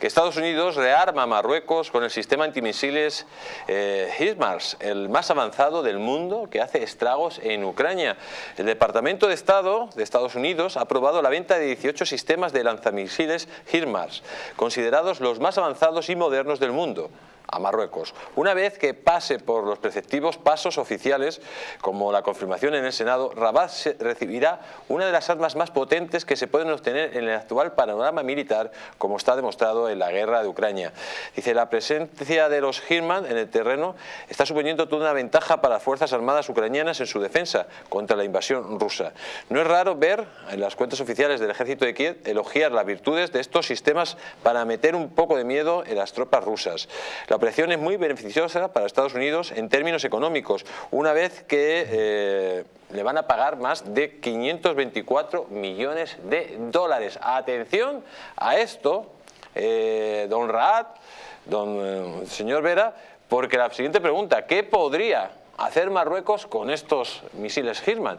que Estados Unidos rearma a Marruecos con el sistema antimisiles eh, HIMARS, el más avanzado del mundo que hace estragos en Ucrania. El Departamento de Estado de Estados Unidos ha aprobado la venta de 18 sistemas de lanzamisiles HIMARS, considerados los más avanzados y modernos del mundo a Marruecos. Una vez que pase por los preceptivos pasos oficiales, como la confirmación en el Senado, Rabat recibirá una de las armas más potentes que se pueden obtener en el actual panorama militar, como está demostrado en la guerra de Ucrania. Dice, la presencia de los Hirman en el terreno está suponiendo toda una ventaja para las Fuerzas Armadas ucranianas en su defensa contra la invasión rusa. No es raro ver en las cuentas oficiales del ejército de Kiev elogiar las virtudes de estos sistemas para meter un poco de miedo en las tropas rusas. La es muy beneficiosa para Estados Unidos en términos económicos, una vez que eh, le van a pagar más de 524 millones de dólares. Atención a esto, eh, don Raad, don eh, señor Vera, porque la siguiente pregunta, ¿qué podría hacer Marruecos con estos misiles Hirman?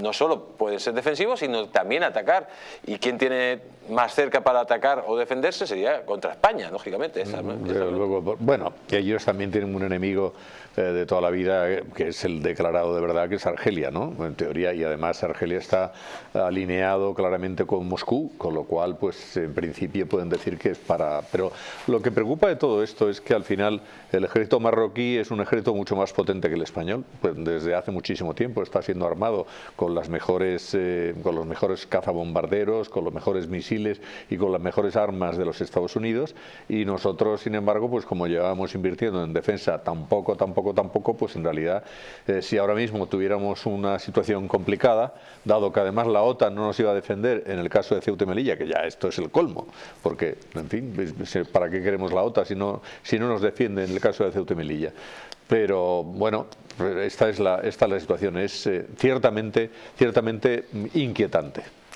No solo pueden ser defensivos, sino también atacar. ¿Y quién tiene más cerca para atacar o defenderse? Sería contra España, lógicamente. luego, bueno, ellos también tienen un enemigo eh, de toda la vida, eh, que es el declarado de verdad, que es Argelia, ¿no? En teoría, y además Argelia está alineado claramente con Moscú, con lo cual, pues en principio pueden decir que es para... Pero lo que preocupa de todo esto es que al final el ejército marroquí es un ejército mucho más potente que el español, pues desde hace muchísimo tiempo está siendo armado con las mejores, eh, con los mejores cazabombarderos, con los mejores misiles y con las mejores armas de los Estados Unidos, y nosotros, sin embargo, pues como llevábamos invirtiendo en defensa tampoco, tampoco tampoco, pues en realidad eh, si ahora mismo tuviéramos una situación complicada, dado que además la OTAN no nos iba a defender en el caso de Ceuta y Melilla, que ya esto es el colmo, porque, en fin, ¿para qué queremos la OTAN si no, si no nos defiende en el caso de Ceuta y Melilla? Pero bueno, esta es la, esta es la situación, es eh, ciertamente, ciertamente inquietante.